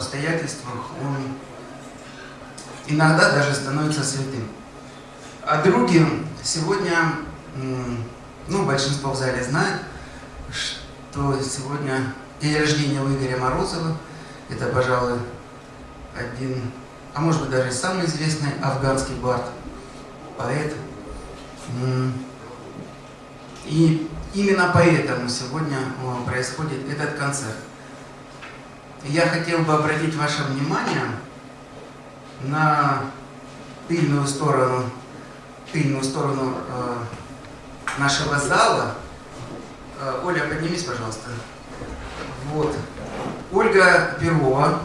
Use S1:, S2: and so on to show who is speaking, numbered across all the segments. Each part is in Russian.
S1: обстоятельствах он иногда даже становится святым. А други сегодня, ну, большинство в зале знает, что сегодня день рождения у Игоря Морозова. Это, пожалуй, один, а может быть даже самый известный афганский бард, поэт. И именно поэтому сегодня происходит этот концерт. Я хотел бы обратить ваше внимание на тыльную сторону, тыльную сторону э, нашего зала. Э, Оля, поднимись, пожалуйста. Вот. Ольга Перова,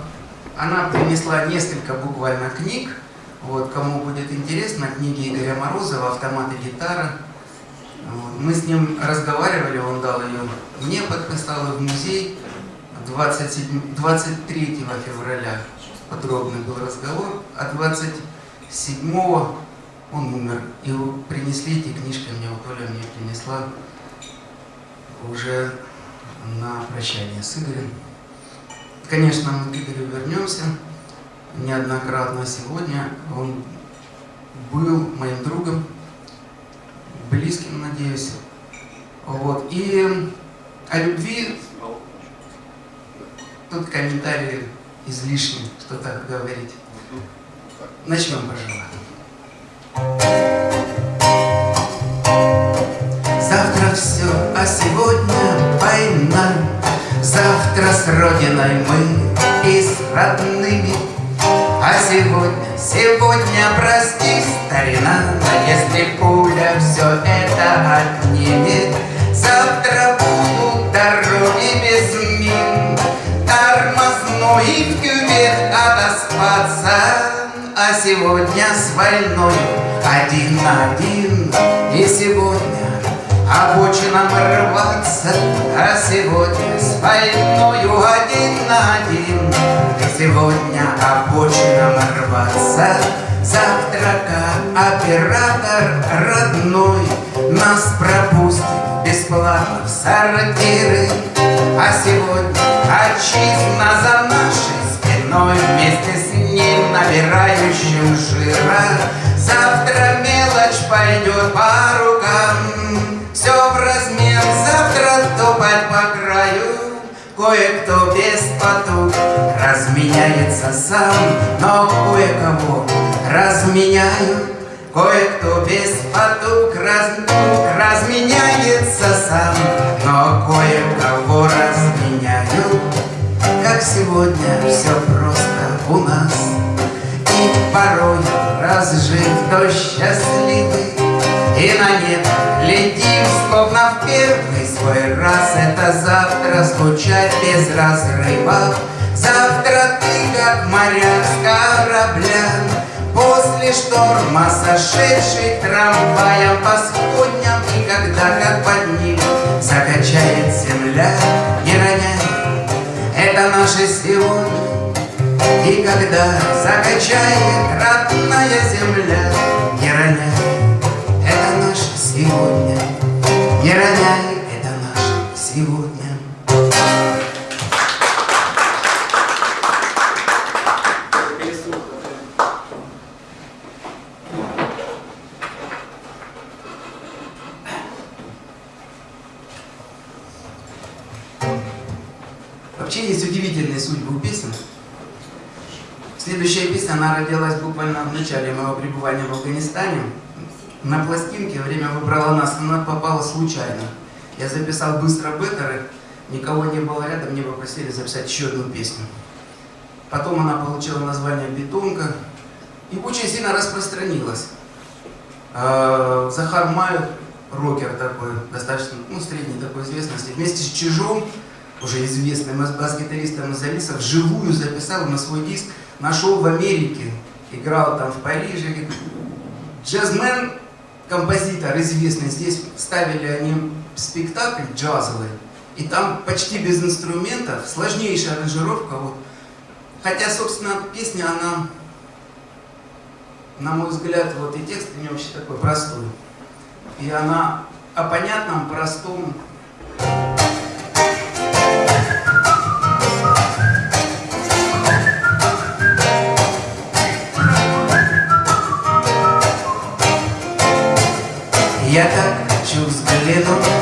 S1: она принесла несколько буквально книг. Вот, кому будет интересно, книги Игоря Морозова «Автомат и гитара». Мы с ним разговаривали, он дал ее мне, подписал ее в музей 27, 23 февраля подробный был разговор, а 27 он умер. И принесли эти книжки, мне вот Оля мне принесла уже на прощание с Игорем. Конечно, мы к Игорю вернемся неоднократно сегодня. Он был моим другом, близким, надеюсь. Вот. И о любви тут комментарии излишне, что так говорить. Начнем, пожалуй. Завтра все, а сегодня война. Завтра с Родиной мы и с родными. А сегодня, сегодня, прости, старина, но если пуля все это отнимет, завтра тормозной в кювет отоспаться, а сегодня с войной один на один, и сегодня обочинам рваться, а сегодня с войною один на один. И сегодня обочинам рваться, завтра как оператор родной нас пропустит бесплатно в сортиры. А сегодня отчизна за спиной вместе с ним набирающим жира. Завтра мелочь пойдет по рукам, все в размер, завтра топать по краю. Кое-кто без потуг разменяется сам. Но кое-кого разменяют Кое-кто без потуг раз, разменяется сам. Но кое-кого разменяют Как сегодня все просто у нас. И порой разжив то счастливый и на нет летим, словно в первый свой раз. Это завтра скучать без разрыва. Завтра ты, как моряк с корабля После шторма сошедший трамваем по сходням. И когда, как под ним, закачает земля это наше сегодня И когда закачает родная земля Не роняй сегодня. Не роняй, это наше сегодня. удивительные судьбы песен. Следующая песня, она родилась буквально в начале моего пребывания в Афганистане. На пластинке время выбрала нас, она попала случайно. Я записал быстро беттеры, никого не было рядом, мне попросили записать еще одну песню. Потом она получила название «Бетонка» и очень сильно распространилась. А, Захар Майер, рокер такой, достаточно ну, средний такой известности, вместе с Чижом уже известным бас-гитаристом из Алиса, вживую записал на свой диск, нашел в Америке, играл там в Париже. Джазмен, композитор известный, здесь ставили они спектакль джазовый, и там почти без инструментов, сложнейшая аранжировка. Вот. Хотя, собственно, песня, она, на мой взгляд, вот и текст у нее вообще такой простой. И она о понятном, простом. Thank you. Я так хочу взглянуть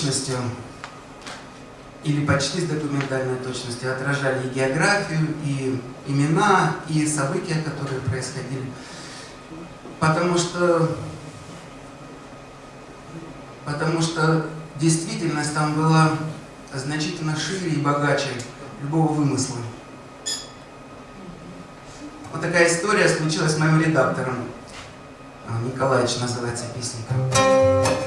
S1: точностью или почти с документальной точностью отражали и географию, и имена, и события, которые происходили. Потому что, потому что действительность там была значительно шире и богаче любого вымысла. Вот такая история случилась с моим редактором. А, Николаевич называется песня.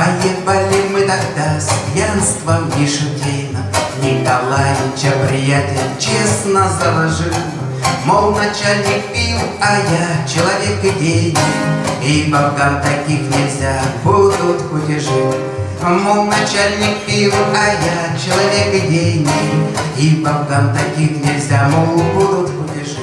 S1: Поехали мы тогда с пьянством не шутейно. Николаевича приятель честно заложил. Мол, начальник пил, а я человек идейный И бабкам таких нельзя, будут кутежи Мол, начальник пил, а я человек идейный И бабкам таких нельзя, мол, будут кутежи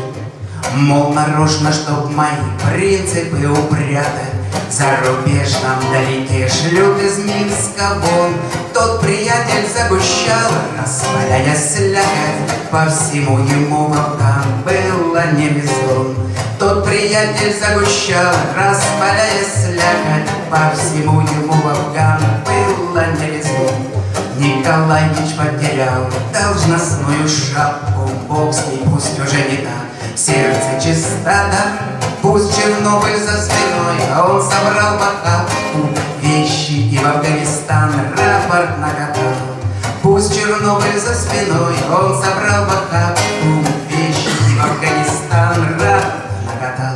S1: Мол, нарочно, чтоб мои принципы упрятать за рубеж нам далеке шлют из Минска вон. Тот приятель загущал, распаляя слякоть По всему ему волкам было не резон Тот приятель загущал, распаляя слякоть По всему ему волкам было не резон Николаевич потерял должностную шапку Бог с ней пусть уже не так, сердце чистота Пусть Чернобыль за спиной, а он собрал в охапку Вещи и в Афганистан рапорт накатал. Пусть Чернобыль за спиной, он собрал в охапку Вещи и в Афганистан рапорт накатал.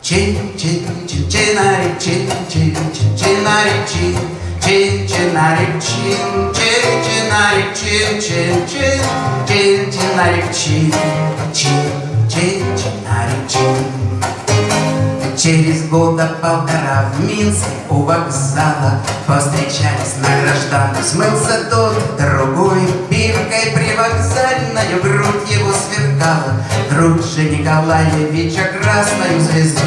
S1: Чин чин чин чинарик чин чин чин чинарик чин чин чинарик чин чин чинарик чин чин чин чин чинарик чин чин чин чинарик чин Через года полтора в Минске у вокзала Повстречались на гражданку Смылся тот, другой Биркой привокзальною грудь его сверкала Грудь же Николаевича красную звездой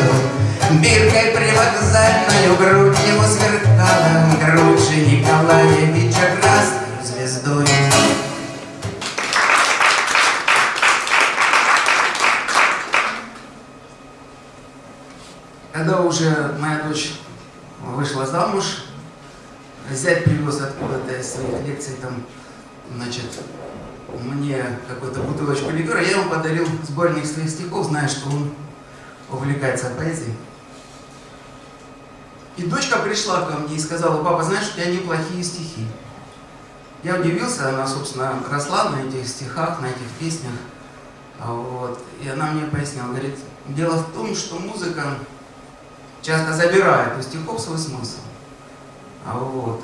S1: Биркой привокзальною грудь его сверкала Грудь же Николаевича красную звездой Когда уже моя дочь вышла замуж, зять привез откуда-то из своих лекций там, значит, мне какую-то бутылочку ликера, я ему подарил сборник своих стихов, зная, что он увлекается поэзией. И дочка пришла ко мне и сказала, папа, знаешь, у тебя неплохие стихи. Я удивился, она, собственно, росла на этих стихах, на этих песнях. Вот. И она мне пояснила, говорит, дело в том, что музыка часто забирает у стихов свой смысл. А вот.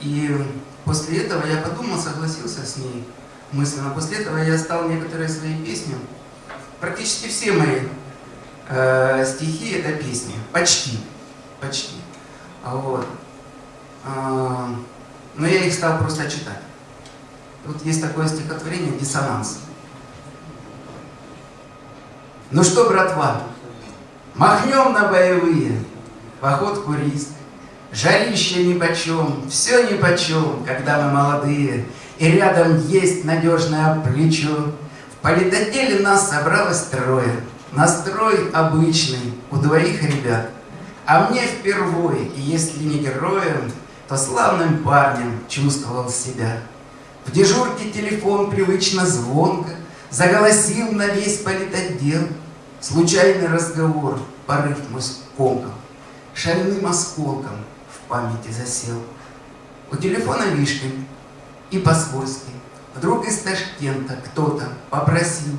S1: И после этого я подумал, согласился с ней мысленно. После этого я стал некоторые свои песни, практически все мои э, стихи это песни, почти, почти. А вот. Э, но я их стал просто читать. Вот есть такое стихотворение «Диссонанс». Ну что, братва, Махнем на боевые, походку риск. Жарище нипочем, все нипочем, когда мы молодые, И рядом есть надежное плечо. В политотделе нас собралось трое, Настрой обычный у двоих ребят. А мне впервые, и если не героем, То славным парнем чувствовал себя. В дежурке телефон привычно звонко Заголосил на весь политотдел — Случайный разговор, порыв мой скомкал, Шальным осколком в памяти засел. У телефона вишкой и по-свойски Вдруг из Ташкента кто-то попросил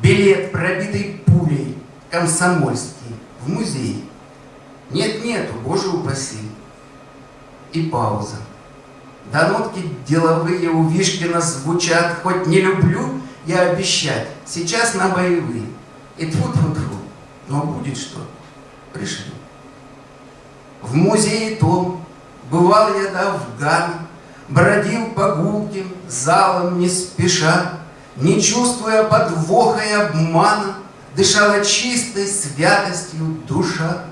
S1: Билет, пробитый пулей, комсомольский, в музей. Нет-нету, боже упаси. И пауза. Да нотки деловые у Вишкина звучат, Хоть не люблю я обещать, сейчас на боевые. И тьфу тьфу тьфу но будет что, пришли. В музее том бывал я до Афгана, Бродил по гулким залам не спеша, Не чувствуя подвоха и обмана, Дышала чистой святостью душа.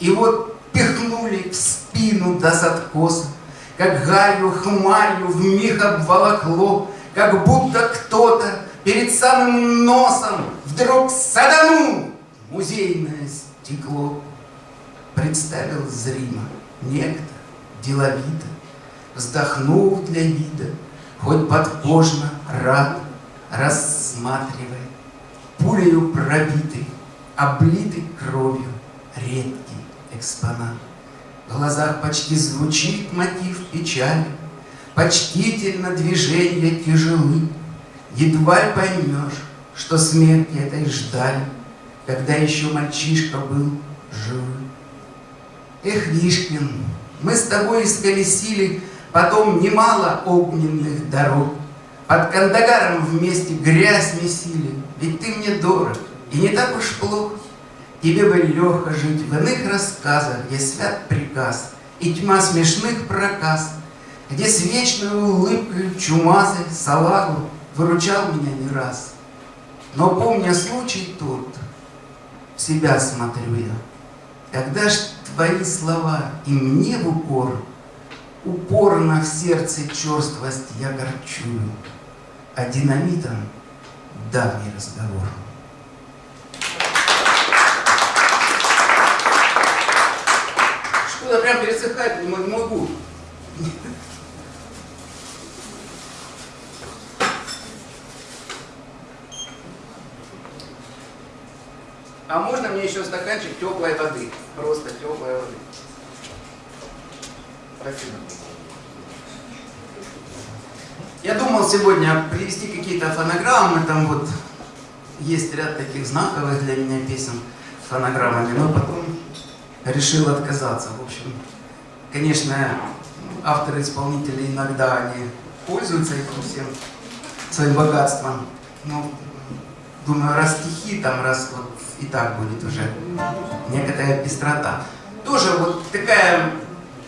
S1: И вот пихнули в спину до заткоса, Как галью хмарью в миг обволокло, Как будто кто-то перед самым носом вдруг саданул музейное стекло. Представил зримо некто, деловито, вздохнув для вида, хоть подкожно рад, рассматривая, пулею пробитый, облитый кровью, редкий экспонат. В глазах почти звучит мотив печали, Почтительно движения тяжелы, Едва поймешь, что смерти этой ждали, Когда еще мальчишка был живым. Эх, Вишкин, мы с тобой исколесили Потом немало огненных дорог, Под Кандагаром вместе грязь месили, Ведь ты мне дорог, и не так уж плохо. Тебе бы легко жить в иных рассказах, Где свят приказ и тьма смешных проказ, Где с вечной улыбкой чумазой салагу Выручал меня не раз. Но помня случай тот, в себя смотрю я, Когда ж твои слова и мне в упор, Упорно в сердце черствость я горчую, А динамитом давний разговор. Что-то прям пересыхает не могу. А можно мне еще стаканчик теплой воды? Просто теплой воды. Спасибо. Я думал сегодня привести какие-то фонограммы, там вот есть ряд таких знаковых для меня песен фонограммами, но потом решил отказаться. В общем, конечно, авторы-исполнители иногда они пользуются этим всем своим богатством. Но думаю, раз стихи, там раз вот и так будет уже некоторая пестрота. Тоже вот такая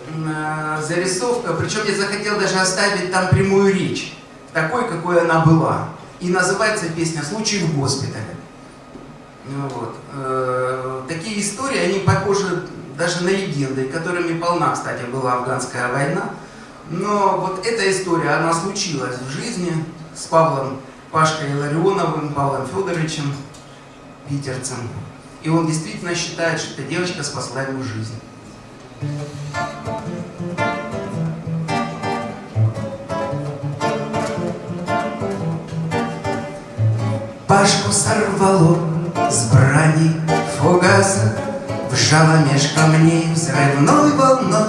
S1: э, зарисовка, причем я захотел даже оставить там прямую речь, такой, какой она была. И называется песня «Случай в госпитале». Ну вот. Э, такие истории, они похожи даже на легенды, которыми полна, кстати, была афганская война. Но вот эта история, она случилась в жизни с Павлом Пашкой Ларионовым, Павлом Федоровичем, питерцем. И он действительно считает, что эта девочка спасла ему жизнь. Пашку сорвало с брани фугаса, Вжало меж камней взрывной волной.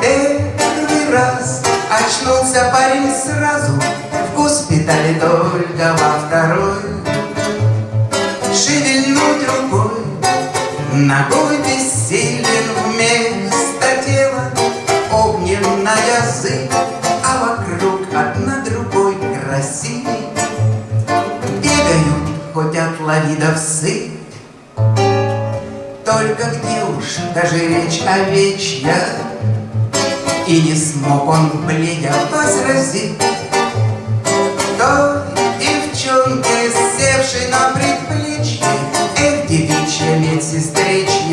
S1: Первый раз очнулся парень сразу, В госпитале только во второй. Ногой бессилен вместо тела, Огненная язык, а вокруг одна другой красивей. Бегают, хоть от лавидов сыпь, только где уж даже речь овечья, И не смог он, бледя, возразить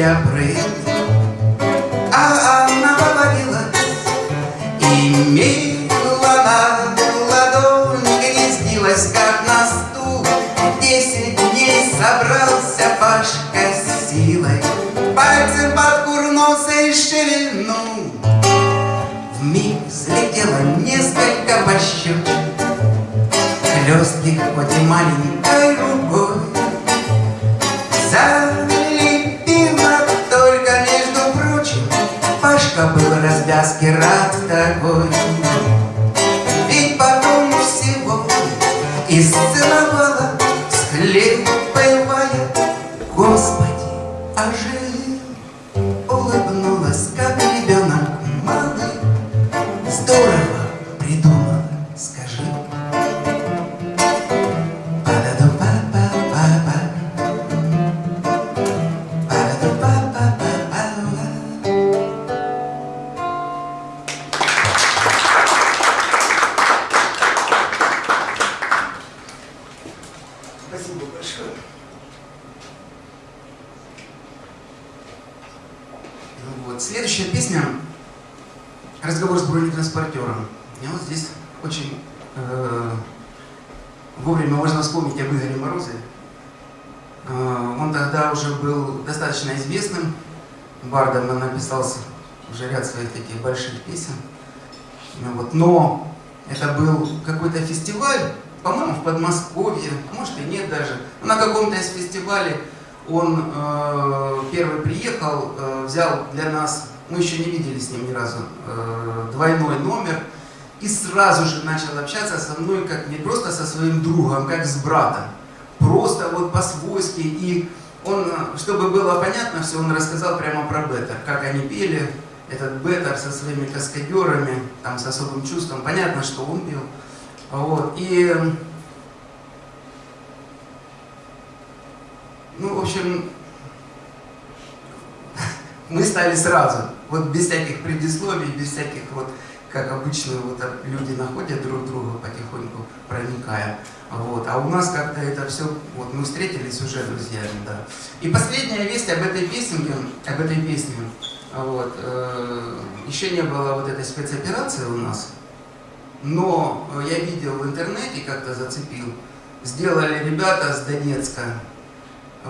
S1: медсестричья прыть. А она повалилась, и мила на ладонь гнездилась, как на стул. Десять дней собрался Пашка силой, Пальцем под курнулся и шевельнул. Вмиг взлетело несколько пощечин, Хлестких, хоть и маленькой развязки рад такой. Ведь потом всего исцеловала, Схлепывая, Господи, ожил, написал уже ряд своих таких больших песен. Ну, вот. Но это был какой-то фестиваль, по-моему, в Подмосковье, а может и нет даже. На каком-то из фестивалей он э, первый приехал, э, взял для нас, мы еще не видели с ним ни разу, э, двойной номер, и сразу же начал общаться со мной, как не просто со своим другом, как с братом. Просто вот по-свойски. И он, чтобы было понятно все, он рассказал прямо про Беттер, как они пели, этот Беттер со своими каскадерами, там с особым чувством. Понятно, что он пел. Вот. И, ну, в общем, мы стали сразу, вот без всяких предисловий, без всяких вот, как обычно вот люди находят друг друга потихоньку, проникая. Вот. А у нас как-то это все, вот мы встретились уже друзьями, да. И последняя весть об этой песенке, об этой песне, вот, э, еще не было вот этой спецоперации у нас, но я видел в интернете, как-то зацепил, сделали ребята с Донецка,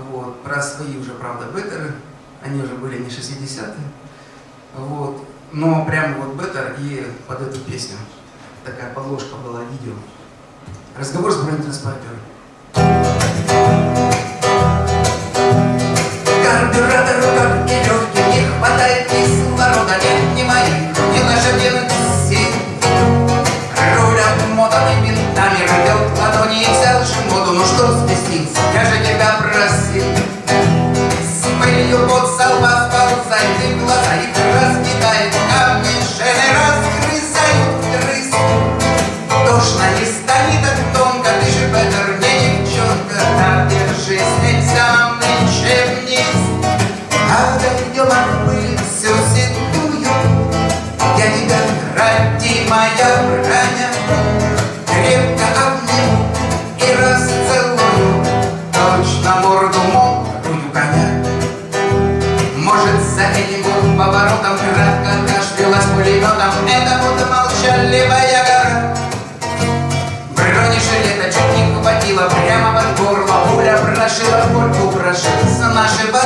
S1: вот, про свои уже, правда, беттеры, они уже были не 60-е, вот, но прямо вот беттер и под эту песню, такая подложка была видео. Разговор с бронетранспортером. Карбюратору как и легким не хватает кислорода, пульку, прошился нашего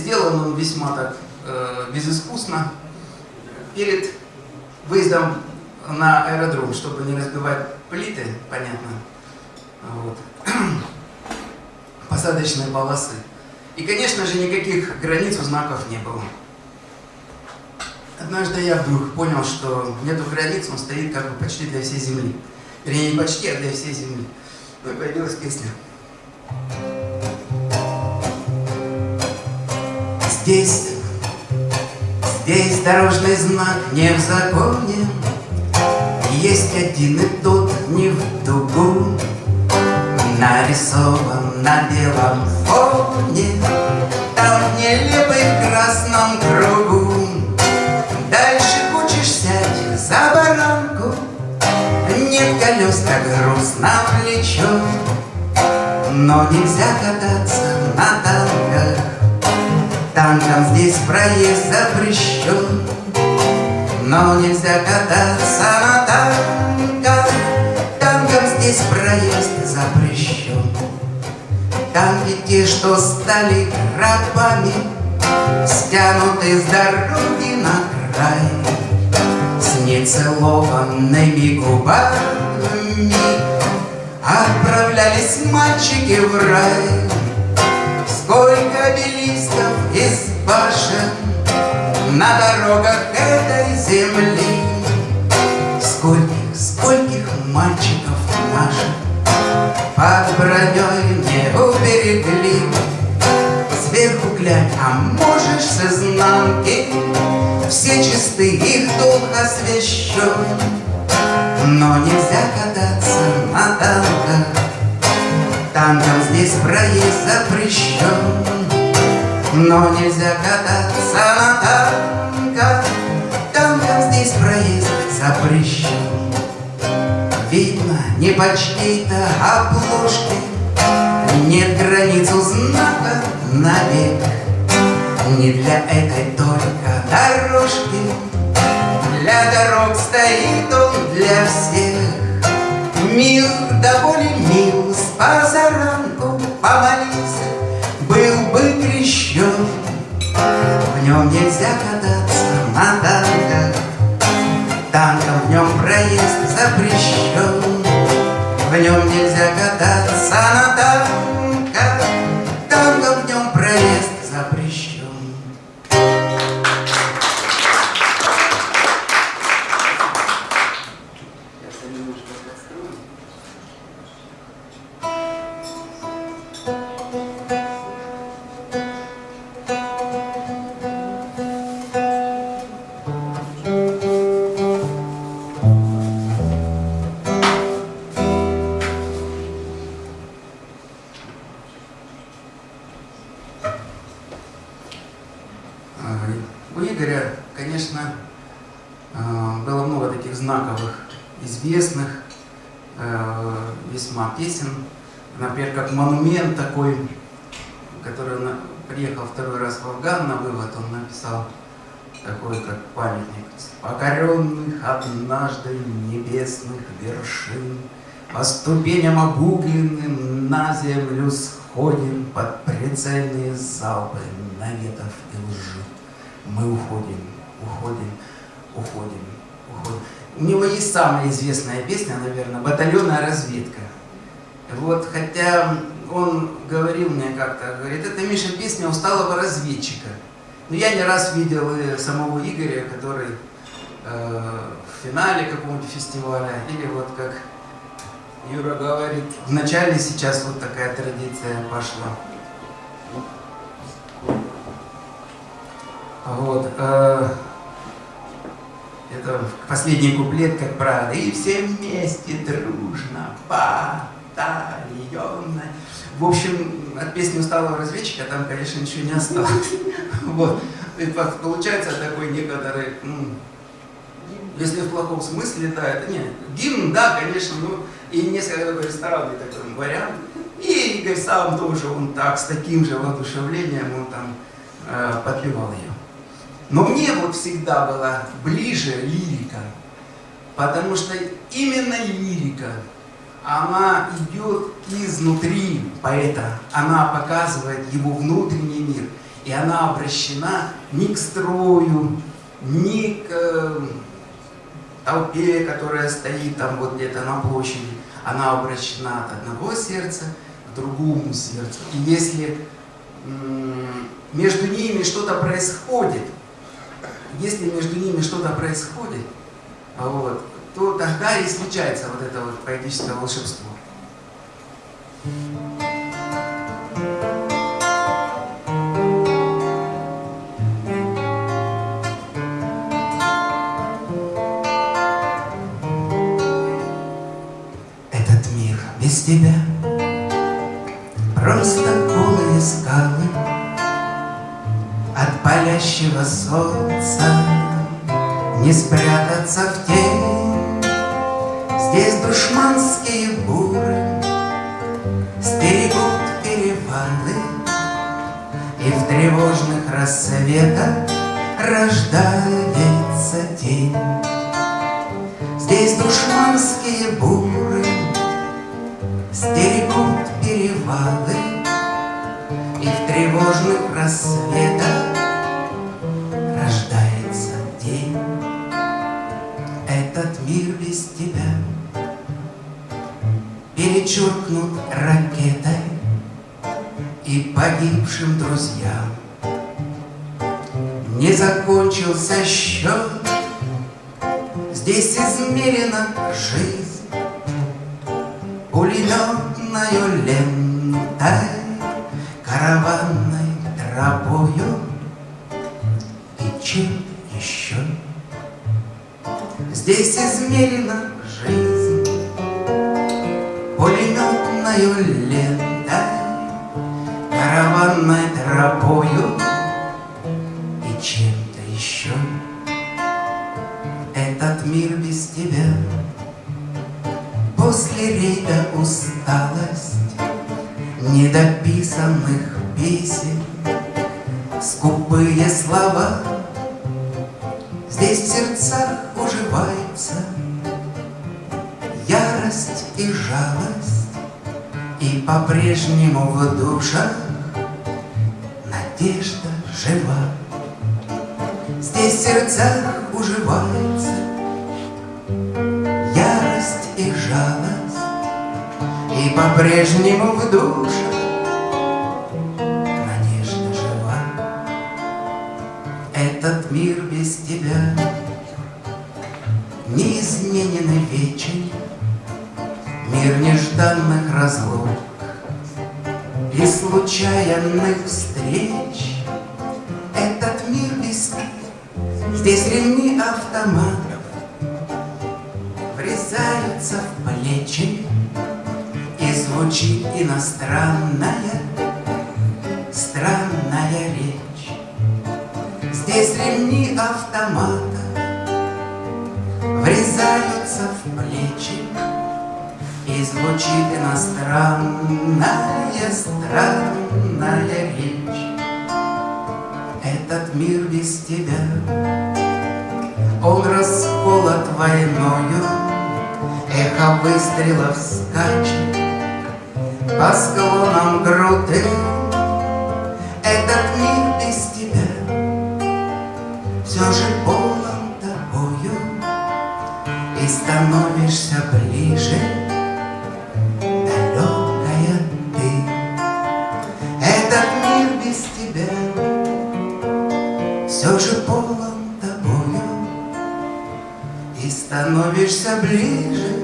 S1: сделан он весьма так э, безыскусно перед выездом на аэродром, чтобы не разбивать плиты, понятно, вот, посадочные полосы. И, конечно же, никаких границ у знаков не было. Однажды я вдруг понял, что нету границ, он стоит как бы почти для всей земли. Вернее, не почти, а для всей земли. Ну и появилась песня. Здесь Здесь дорожный знак не в законе, Есть один и тот не в дугу, Нарисован на белом фоне, Там в нелепой красном кругу. Дальше хочешь сядь за баранку, Нет колес, так грустно влечет, Но нельзя кататься на танках, Танкам здесь проезд запрещен, Но нельзя кататься на танках, Танкам здесь проезд запрещен. Танки те, что стали рабами, Стянуты с дороги на край, С нецелованными губами Отправлялись мальчики в рай. Сколько обелисков из башен На дорогах этой земли? Скольких, скольких мальчиков наших Под броней не уберегли? Сверху глянь, а можешь с изнанки Все чисты, их дух освящен Но нельзя кататься на танках Танкам здесь проезд запрещен, Но нельзя кататься на танках, Танкам здесь проезд запрещен. Видно, не по чьей-то обложке Нет границу знака навек, Не для этой только дорожки, Для дорог стоит он для всех. Мир доволен мил, с позаранку помолиться, Был бы крещен. В нем нельзя кататься написал такой, как памятник. «Покоренных однажды небесных вершин, По ступеням обугленным на землю сходим Под прицельные залпы наветов и лжи. Мы уходим, уходим, уходим, уходим. У него есть самая известная песня, наверное, «Батальонная разведка». Вот, хотя он говорил мне как-то, говорит, это, Миша, песня усталого разведчика. Но я не раз видел и самого Игоря, который э, в финале какого-нибудь фестиваля, или вот как Юра говорит, в начале сейчас вот такая традиция пошла. Вот. э, это последний куплет, как правило. И все вместе дружно, батальонно. В общем, от песни усталого разведчика там, конечно, ничего не осталось. Вот. И по- получается такой некоторый, ну, если в плохом смысле, да, это не. Гимн, да, конечно, ну, и несколько ресторанный такой вариант. И Игорь сам тоже, он так, с таким же воодушевлением, он там э, подпевал ее. Но мне вот всегда была ближе лирика, потому что именно лирика, она идет изнутри поэта, она показывает его внутренний мир, и она обращена не к строю, не к э, толпе, которая стоит там вот где-то на площади, она обращена от одного сердца к другому сердцу. И если между ними что-то происходит, если между ними что-то происходит, вот, то тогда и случается вот это вот поэтическое волшебство. Этот мир без тебя Просто голые скалы От палящего солнца Не спрятаться Рождается мир без тебя. После рейда усталость Недописанных песен. Скупые слова Здесь в сердцах уживается Ярость и жалость И по-прежнему в душах Надежда жива. Здесь в сердцах уживается И по-прежнему в душах Надежда жива. Этот мир без тебя. Неизменен и вечен. Мир нежданных разлук И случайных встреч. Этот мир без Здесь ремни автоматов иностранная Странная речь Этот мир без тебя Он расколот войною. Эхо выстрелов скачет По склонам груды. Этот мир без тебя Все же полон тобою. И становишься ближе Все же полон тобою. И становишься ближе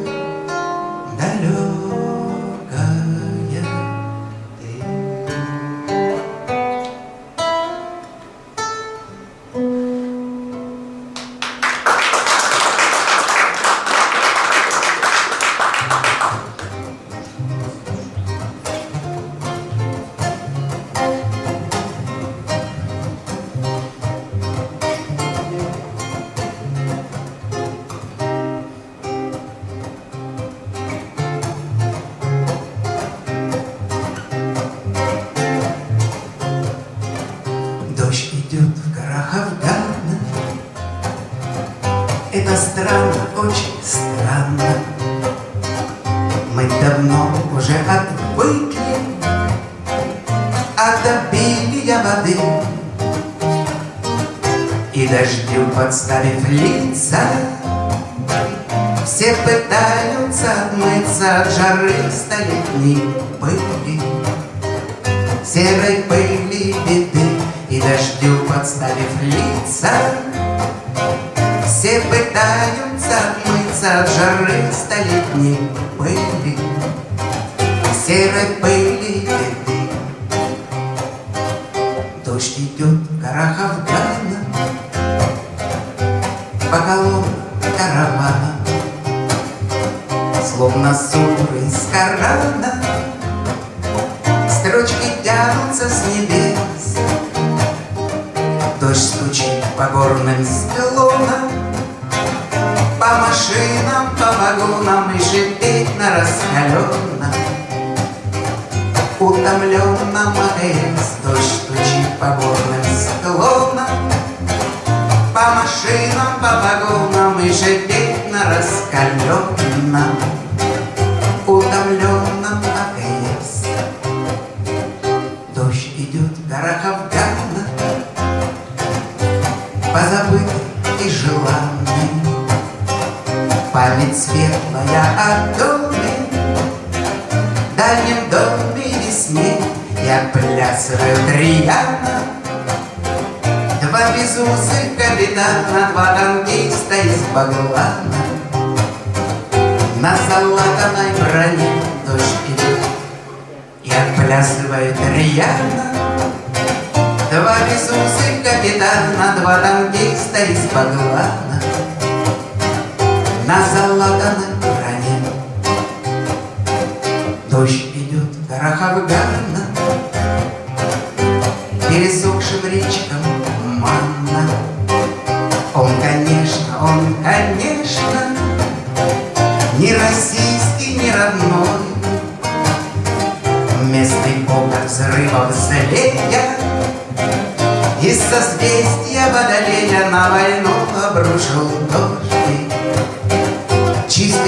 S1: По колоннам каравана. Словно суры из Корана. Строчки тянутся с небес, Дождь стучит по горным склонам, По машинам, по вагонам И шипит на раскаленном, Утомленном АЭС Дождь стучит по горным склонам, По машинам, по вагонам И шипит на раскаленном, Утомленном АЭС. Дождь идет в горах Афгана, позабытый и желанный. Память светлая о доме, дальнем доме весне Я плясываю рьяно. Два безусых капитана, два танкиста из Баглана. На залатанной броне дождь идет и отплясывает рьяно. Два безусых капитана, два танкиста из Баглана На залатанной броне Дождь идет в горах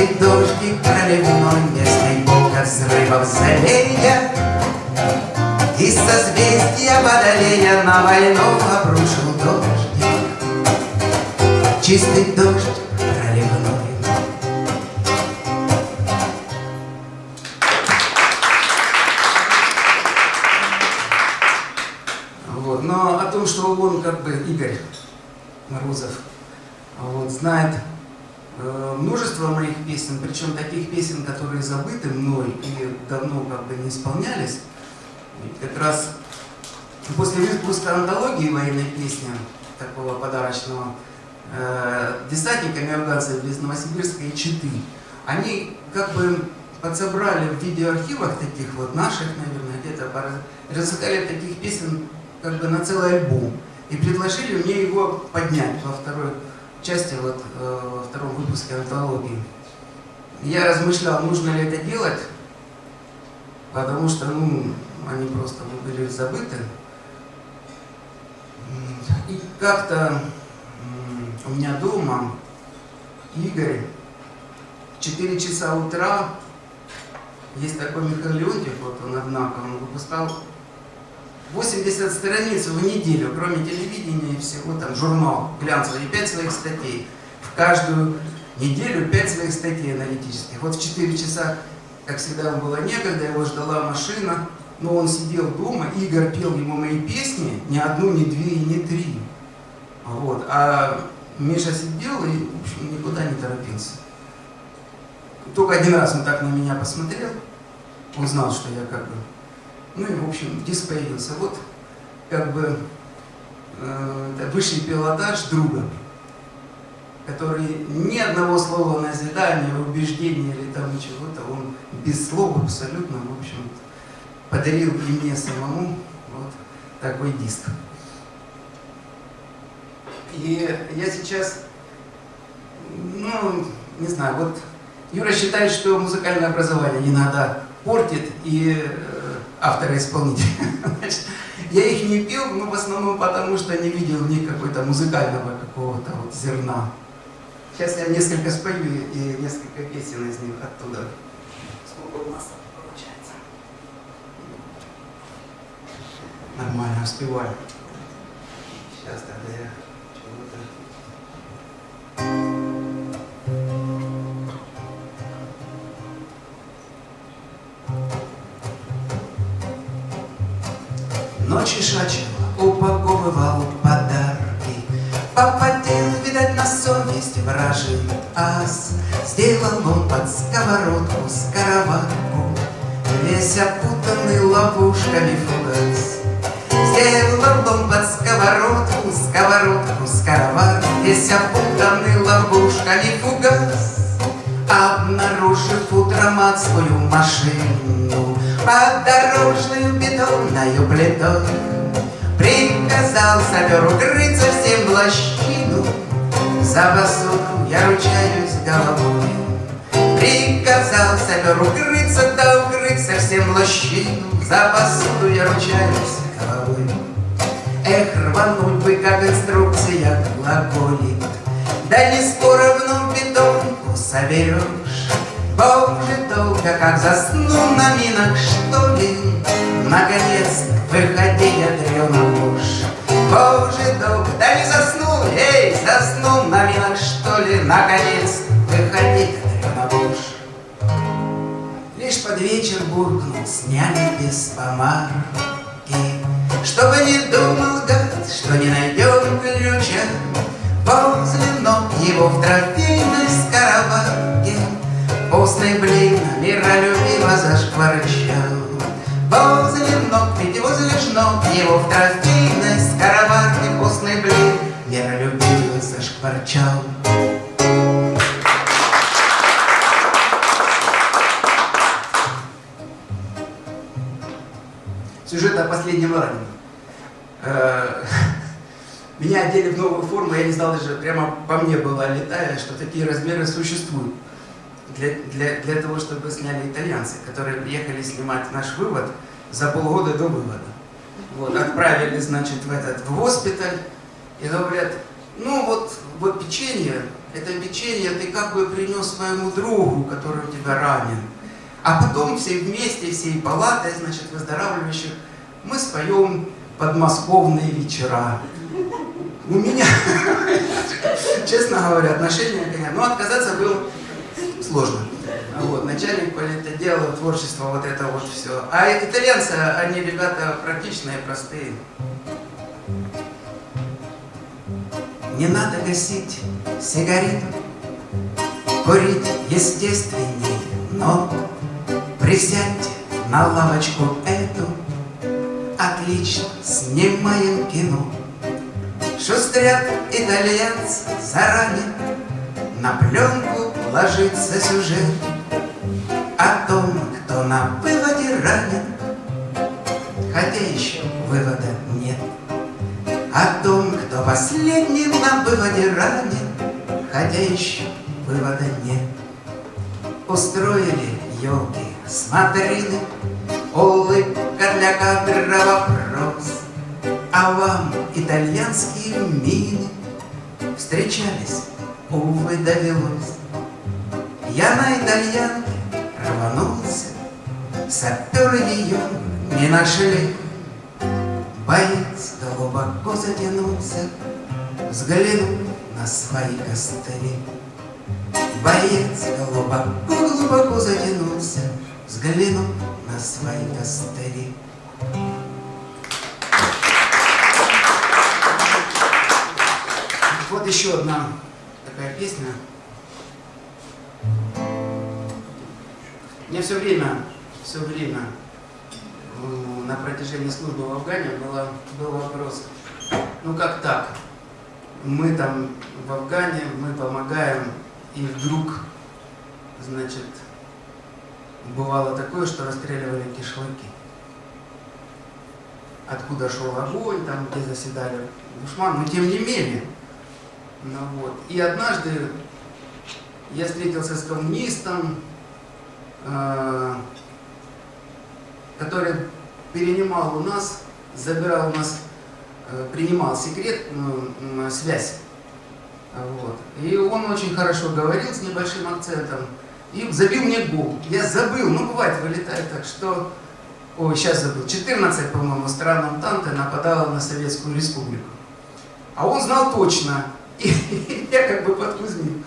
S1: Чистый дождик проливной Местный бог от взрывов злея Из созвездия Водолея На войну обрушил дождик Чистый дождь проливной. Вот. Но о том, что он, как бы, Игорь Морозов, вот, знает э, множество моих песен, причем таких песен, которые забыты мной и давно как бы не исполнялись. Как раз после выпуска антологии военной песни, такого подарочного, э, десантниками афганцев из Новосибирска и Читы, они как бы подсобрали в видеоархивах таких вот наших, наверное, где-то разыскали таких песен как бы на целый альбом и предложили мне его поднять во второй части, вот, э, во втором выпуске антологии. Я размышлял, нужно ли это делать, потому что, ну, они просто были забыты. И как-то у меня дома Игорь в 4 часа утра, есть такой Михаил Леонтьев, вот он, однако, он выпускал 80 страниц в неделю, кроме телевидения и всего, там, журнал глянцевый, и 5 своих статей. В каждую неделю 5 своих статей аналитических. Вот в 4 часа, как всегда, ему было некогда, его ждала машина, но он сидел дома, Игорь пел ему мои песни, ни одну, ни две и ни три. Вот. А Миша сидел и, в общем, никуда не торопился. Только один раз он так на меня посмотрел, узнал, что я как бы ну и, в общем, диск появился. Вот, как бы, э, высший пилотаж друга, который ни одного слова назидания, убеждения или там чего-то, он без слов абсолютно, в общем, подарил и мне самому вот такой диск. И я сейчас, ну, не знаю, вот Юра считает, что музыкальное образование надо портит и э, автора-исполнителя. Я их не пил, но в основном потому, что не видел в них какой-то музыкального какого-то вот зерна. Сейчас я несколько спою и несколько песен из них оттуда. Сколько у нас получается? Нормально успеваю. Сейчас тогда я Весь опутанный ловушками фугас. Сделал он под сковородку, сковородку, скороварку Весь опутанный ловушками фугас. Обнаружив утром адскую машину Под дорожную бетонную плитой Приказал сапер укрыться всем в лощину. За посуду я ручаюсь головой. Приказал сапер укрыться, да укрыться лощину За посуду я ручаюсь головой. Эх, рвануть бы, как инструкция глаголит Да не скоро вновь бетонку соберешь. Боже, долго как засну на минах, что ли? Наконец, выходи, ядрена ложь Боже, долго, да не заснул, эй, заснул на минах, что ли? Наконец, под вечер буркнул, сняли без помарки. Чтобы не думал гад, что не найдем ключа Возле ног его в трофейной скоробарке. Постный блин миролюбиво зашкварчал. Возле ног, ведь возле ног его в трофейной скоробарке Постный блин миролюбиво зашкварчал Последнем раненом. Э, меня одели в новую форму, я не знал даже, прямо по мне было летая, что такие размеры существуют. Для, для, для того, чтобы сняли итальянцы, которые приехали снимать наш вывод за полгода до вывода. Вот, отправили, значит, в этот в госпиталь, и говорят, ну вот, вот печенье, это печенье ты как бы принес своему другу, который у тебя ранен. А потом все вместе, всей палатой, значит, выздоравливающих, мы споем подмосковные вечера. У меня, честно говоря, отношения, конечно, но отказаться было сложно. Вот, начальник политотдела, творчество, вот это вот все. А итальянцы, они ребята практичные, простые. Не надо гасить сигарету, курить естественней, но присядьте на лавочку эту, отлично снимаем кино. Шустрят итальянцы заранее, на пленку ложится сюжет О том, кто на выводе ранен, хотя еще вывода нет. О том, кто последним на выводе ранен, хотя еще вывода нет. Устроили елки смотрины, улыбка для кадра вопрос. А вам итальянские мины встречались, увы, довелось. Я на итальянке рванулся, саперы ее не нашли. Боец глубоко затянулся, взглянул на свои костыли. Боец глубоко-глубоко затянулся, взглянул на свои костыли. Вот еще одна такая песня. Мне все время, все время на протяжении службы в Афгане было, был вопрос, ну как так? Мы там в Афгане, мы помогаем, и вдруг, значит, бывало такое, что расстреливали кишлаки. Откуда шел огонь, там, где заседали душман, но тем не менее. Ну, вот. И однажды я встретился с коммунистом, э, который перенимал у нас, забирал у нас, э, принимал секрет, э, связь. Вот. И он очень хорошо говорил с небольшим акцентом и забил мне гол. Я забыл, ну бывает, вылетает так, что... Ой, сейчас забыл. 14, по-моему, стран Антанты нападало на Советскую Республику. А он знал точно. И я как бы подкузнил.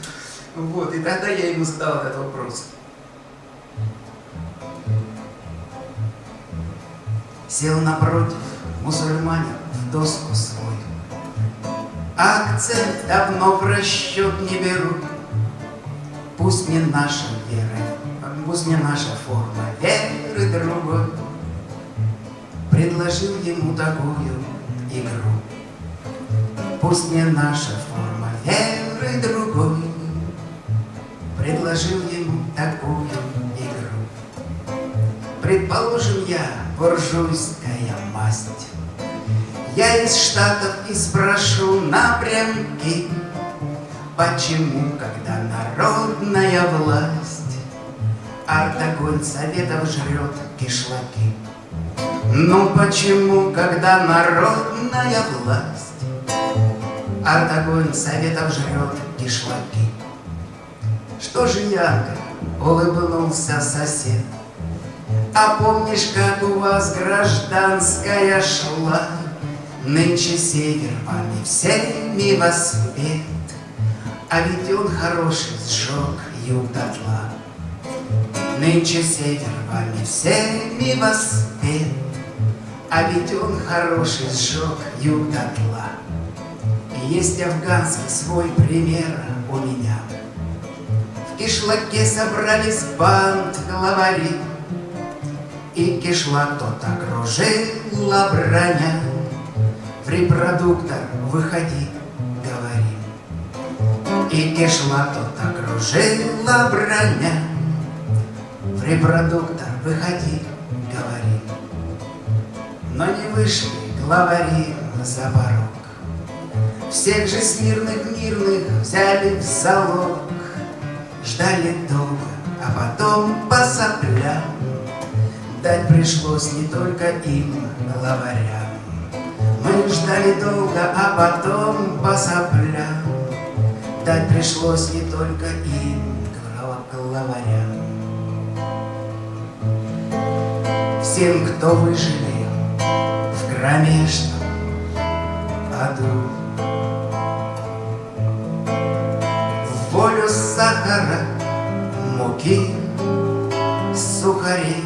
S1: Вот, и тогда я ему задал этот вопрос. Сел напротив мусульманин в доску свою. Акцент давно в расчет не беру. Пусть не наша вера, пусть не наша форма веры другой Предложил ему такую игру. Пусть не наша форма веры другой Предложил ему такую игру. Предположим, я буржуйская масть, Я из Штатов и спрошу напрямки, Почему, когда народная власть Артогонь советов жрет кишлаки? Ну почему, когда народная власть Артогонь советов жрет кишлаки? Что же ярко улыбнулся сосед, А помнишь, как у вас гражданская шла? Нынче север вами всеми воспет, А ведь он хороший сжег юг дотла. Нынче север вами всеми воспет, А ведь он хороший сжег юг дотла. И есть афганский свой пример у меня. В кишлаке собрались банд главари, И кишлак тот окружила броня, в репродуктор выходи, говорим. И кишла тот окружила броня, В репродуктор выходи, говорим. Но не вышли главари за порог. Всех же смирных мирных взяли в залог, Ждали долго, а потом по соплям Дать пришлось не только им, главарям. Мы ждали долго, а потом по соплям Дать пришлось не только им, главарям Всем, кто выжили в кромешном аду. В волю сахара, муки, сухарей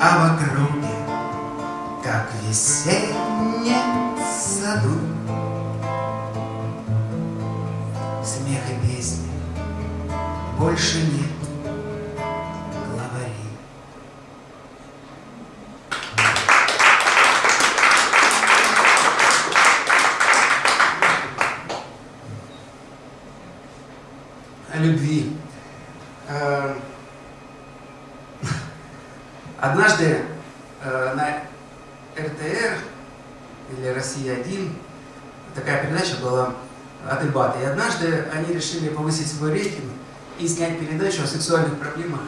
S1: А вокруг как в больше нет главарей. О любви. Э, однажды э, на РТР или «Россия-1» такая передача была о дебаты. И однажды они решили повысить свой рейтинг и снять передачу о сексуальных проблемах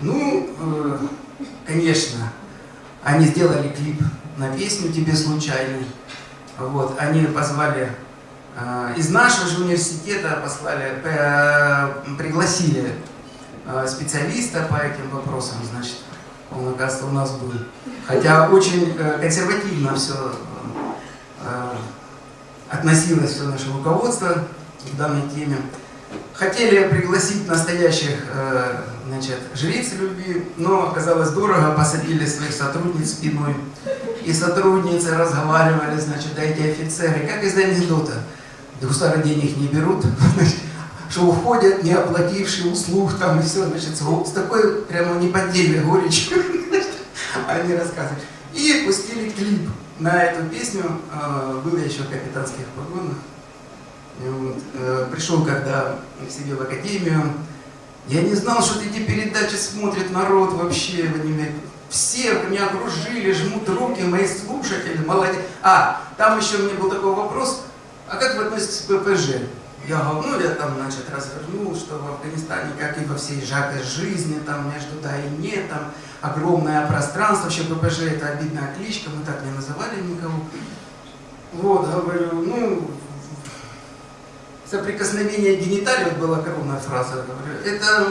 S1: Ну, э, конечно, они сделали клип на песню «Тебе случайный». Вот, они позвали э, из нашего же университета послали, э, пригласили э, специалиста по этим вопросам, значит, он, оказывается, у нас был. Хотя очень э, консервативно все э, относилось все наше руководство к данной теме. Хотели пригласить настоящих э, значит, жриц любви, но оказалось дорого, посадили своих сотрудниц спиной. И сотрудницы разговаривали, значит, да эти офицеры, как из анекдота. Гусары денег не берут, что уходят, не оплатившие услуг, там и все, значит, с такой прямо неподдельной горечью они рассказывают. И пустили клип на эту песню, а, был я еще в капитанских погонах. Э, пришел когда к себе в академию, я не знал, что эти передачи смотрит народ вообще. Все меня окружили, жмут руки, мои слушатели, молодец. А, там еще мне был такой вопрос, а как вы относитесь к ППЖ? Я говорю, ну я там, значит, развернул, что в Афганистане, как и во всей жаркой жизни, там между да и нет, там огромное пространство, вообще ППЖ это обидная кличка, мы так не называли никого. Вот, говорю, ну, соприкосновение гениталий, вот была коронная фраза, это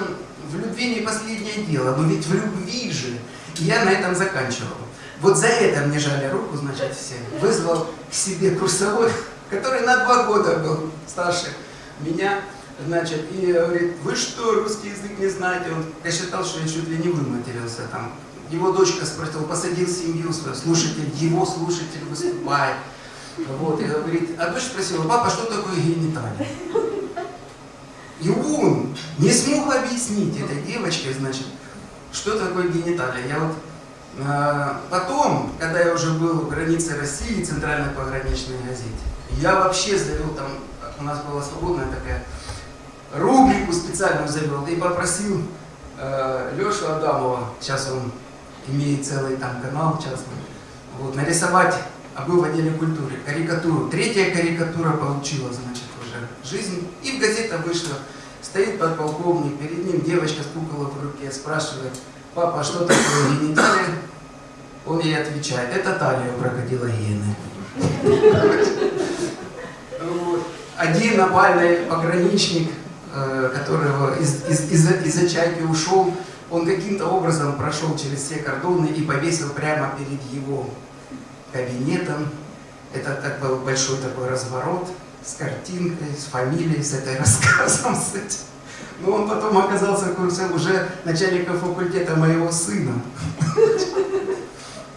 S1: в любви не последнее дело, но ведь в любви же. И я на этом заканчивал. Вот за это мне жали руку, значит, все. Вызвал к себе курсовой, который на два года был старше меня, значит, и говорит, вы что, русский язык не знаете? Он, я считал, что я чуть ли не выматерился там. Его дочка спросила, посадил семью свою, слушатель, его слушатель выступает. Вот, и говорит, а дочь спросила, папа, что такое гениталия? И он не смог объяснить этой девочке, значит, что такое гениталия. Я вот э, потом, когда я уже был в границе России, центральной пограничной газете, я вообще завел там, у нас была свободная такая рубрику специально завел и попросил э, Лешу Адамова, сейчас он имеет целый там канал частный, вот, нарисовать, а был в отделе культуры, карикатуру. Третья карикатура получила, значит, уже жизнь. И в газета вышла. Стоит подполковник, перед ним девочка с куколой в руке, спрашивает, папа, а что такое гениталия? Он ей отвечает, это талия у крокодила гены. Один опальный пограничник, э, которого из, из, из, из чайки ушел, он каким-то образом прошел через все кордоны и повесил прямо перед его кабинетом. Это так был большой такой разворот с картинкой, с фамилией, с этой рассказом, с этим. Но он потом оказался в курсе уже начальника факультета моего сына.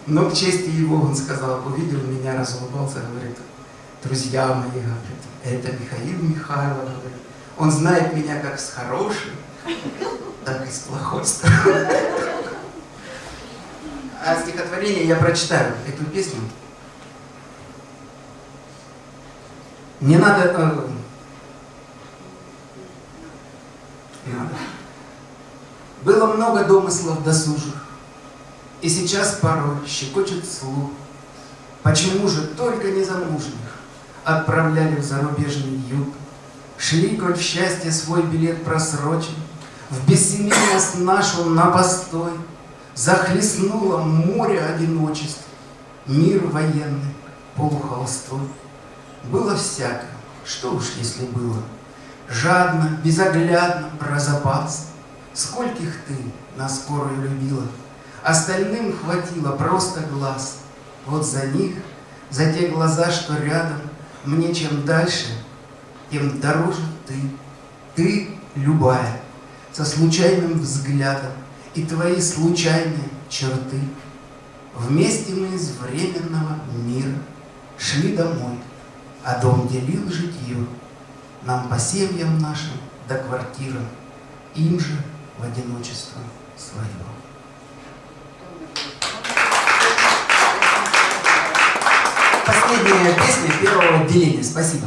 S1: Но к чести его он сказал, увидел меня, разулыбался, говорит, друзья мои, говорит, это Михаил Михайлов, говорит. Он знает меня как с хорошей, так и с плохой стороны. А стихотворение я прочитаю, эту песню. Не надо... Э, не надо. Было много домыслов досужих, и сейчас порой щекочет слух. Почему же только незамужних отправляли в зарубежный юг? Шли, коль в счастье свой билет просрочен, В бессемейность нашу на постой, Захлестнуло море одиночеств, Мир военный полухолстой. Было всякое, что уж если было, Жадно, безоглядно, про запас. Скольких ты на скорую любила — Остальным хватило просто глаз. Вот за них, за те глаза, что рядом, Мне чем дальше, тем дороже ты. Ты любая, со случайным взглядом И твои случайные черты. Вместе мы из временного мира Шли домой, а дом делил житье Нам по семьям нашим до квартиры, Им же в одиночество свое. последняя песня первого отделения. Спасибо.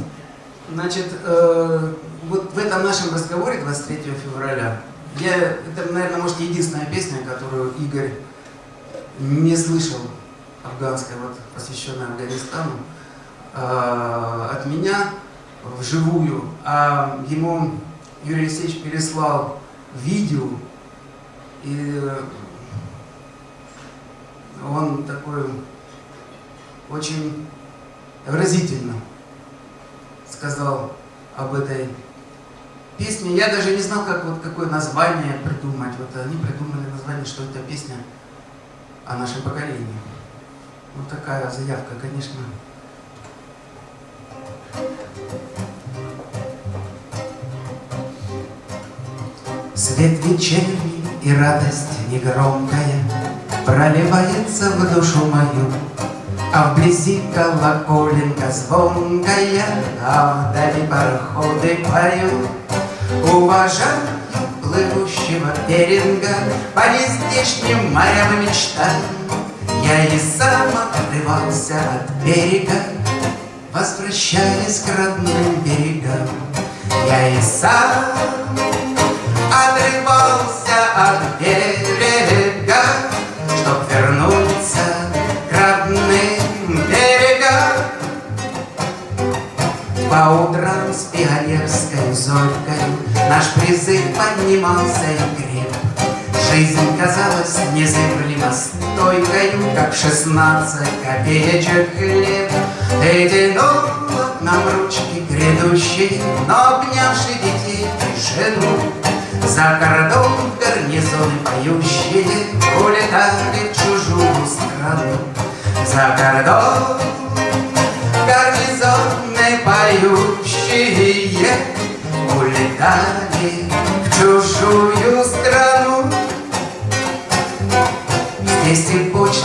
S1: Значит, э, вот в этом нашем разговоре 23 февраля, я, это, наверное, может, единственная песня, которую Игорь не слышал, афганская, вот, посвященная Афганистану, э, от меня вживую, а ему Юрий Алексеевич переслал видео, и он такой очень выразительно сказал об этой песне. Я даже не знал, как, вот, какое название придумать. Вот они придумали название, что это песня о нашем поколении. Вот такая заявка, конечно. Свет вечерний и радость негромкая Проливается в душу мою а вблизи колоколенка звонкая, А вдали пароходы поют. Уважаю плывущего берега По нездешним морям и мечтам. Я и сам отрывался от берега, Возвращаясь к родным берегам. Я и сам отрывался от берега, По утрам с пионерской зорькой Наш призыв поднимался и креп. Жизнь казалась незыблемо стойкою, Как шестнадцать копеечек хлеб. Ты тянула нам ручки грядущие, Но обнявши детей и жену, За кордон гарнизоны поющие Улетали в чужую страну. За кордон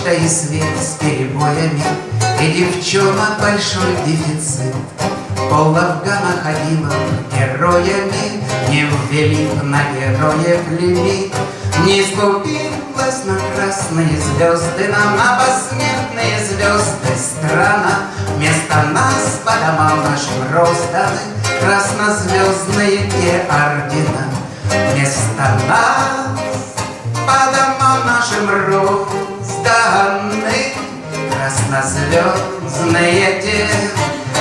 S1: почта, и свет с перебоями И девчонок большой дефицит. Пол Афгана ходила героями Не ввели на героев лимит Не скупилась на красные звезды Нам на посмертные звезды страна. Вместо нас по домам нашим розданы Краснозвездные те ордена. Вместо нас по домам нашим розданы Краснозвездные те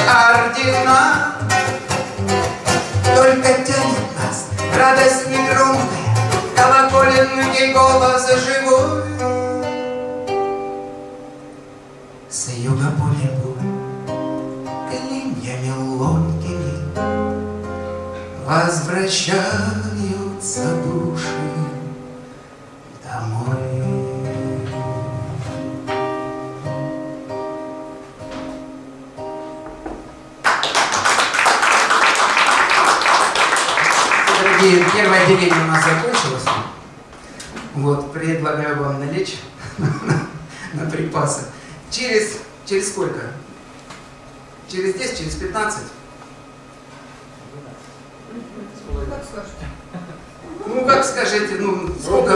S1: ордена. Только тянет нас радость негромкая Колоколенный голос живой. С юга по небу клиньями ломкими Возвращаются души Вот, предлагаю вам налечь на припасы. Через, через сколько? Через 10, через 15? Ну, как скажете, ну, сколько